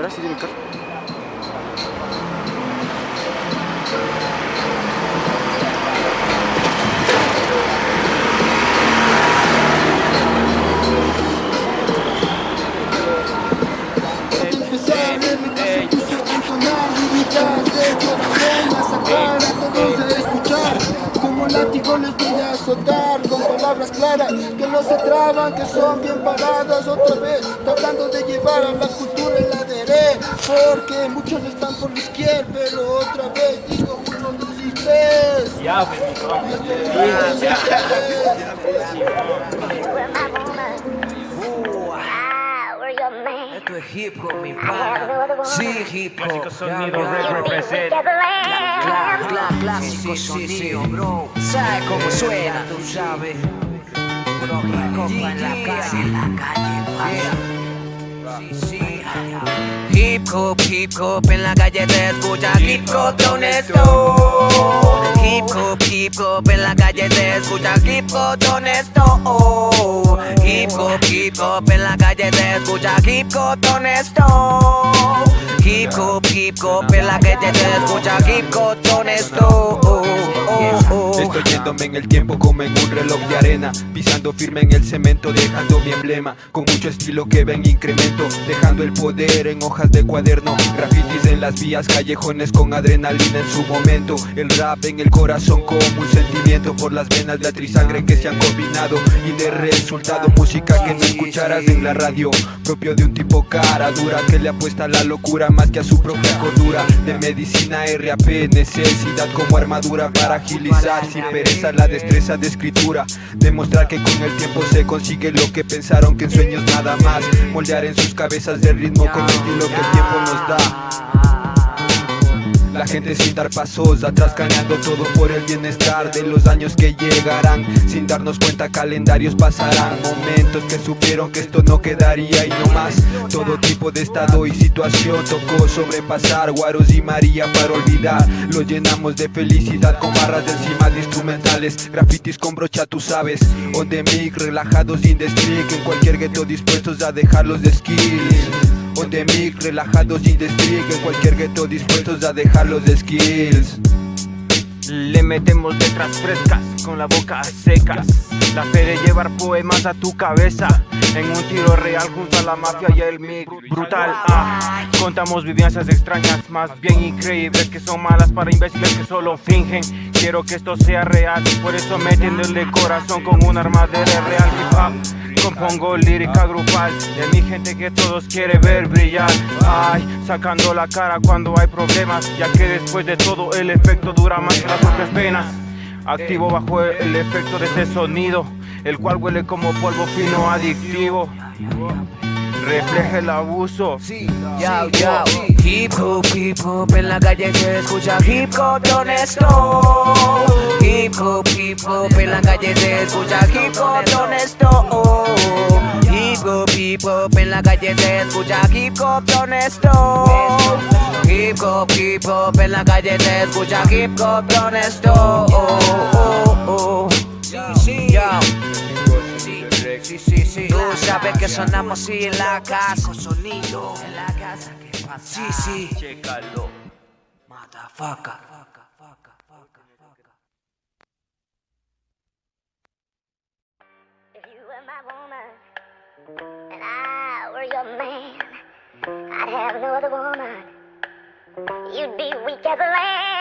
Verás si viene el carro. Con palabras claras que no se traban, que son bien paradas otra vez, tratando de llevar a la cultura en la porque muchos están por la izquierda, pero otra vez digo uno resistes. Ya, Esto es hip hop, mi pana. Sí, hip hop. Clásico sonido, represent. Cla- cla- Clásico sonido, bro. ¿Sabes cómo suena? Tú sabes. Bro, copa en la calle. En la calle, Sí, sí. Hip hop, hip hop, en la calle te escucha hip hop de. Hip hop, hip hop, en la calle te escucha hip hop de. Hip hop, hip hop, en la calle te escucha hip hop de. Hip hop, hip hop, en la calle te escucha hip hop de. Yéndome en el tiempo como en un reloj de arena Pisando firme en el cemento dejando mi emblema Con mucho estilo que va en incremento Dejando el poder en hojas de cuaderno Grafitis en las vías, callejones con adrenalina en su momento El rap en el corazón como un sentimiento Por las venas de atrisangre que se han combinado Y de resultado música que no escucharás en la radio Propio de un tipo cara dura que le apuesta a la locura Más que a su propia cordura De medicina RAP, necesidad como armadura para agilizar pereza la destreza de escritura. Demostrar que con el tiempo se consigue lo que pensaron que en sueños nada más. Moldear en sus cabezas el ritmo con el estilo que el tiempo nos da gente sin dar pasos atrás cañando todo por el bienestar de los años que llegarán. Sin darnos cuenta calendarios pasarán Momentos que supieron que esto no quedaría y no más. Todo tipo de estado y situación tocó sobrepasar Guaros y María para olvidar. Lo llenamos de felicidad con barras de encima de instrumentales Grafitis con brocha tú sabes. On the mic, relajados in the En cualquier gueto dispuestos a dejarlos de skills Mic, relajados y de streak En cualquier gueto dispuestos a dejar los skills. Le metemos letras frescas con la boca seca. La fe de llevar poemas a tu cabeza. En un tiro real junto a la mafia y el mic brutal. Ah. Contamos vivencias extrañas, más bien increíbles Que son malas para imbéciles que solo fingen. Quiero que esto sea real, por eso metiéndole corazón con un arma de real hip hop Compongo lírica grupal de mi gente que todos quiere ver brillar Ay, sacando la cara cuando hay problemas Ya que después de todo el efecto dura más que las propias penas Activo bajo el efecto de ese sonido El cual huele como polvo fino adictivo Refleja el abuso Yo, yo. Hip hop, hip hop, en la calle se escucha hip hop honesto. Hip hop, hip hop, en la calle se escucha hip hop de honesto. Hip hop, hip hop, en la calle se escucha hip hop de honesto. Hip hop, hip hop, en la calle se escucha hip hop de honesto. Oh, oh, oh. Sí, sí, sí. Tú sabes que sonamos así en la casa. Sonido. En la casa, ¿qué pasa? Sí, sí. Chécalo Motherfucker. Woman and I were your man, I'd have no other woman. You'd be weak as a lamb.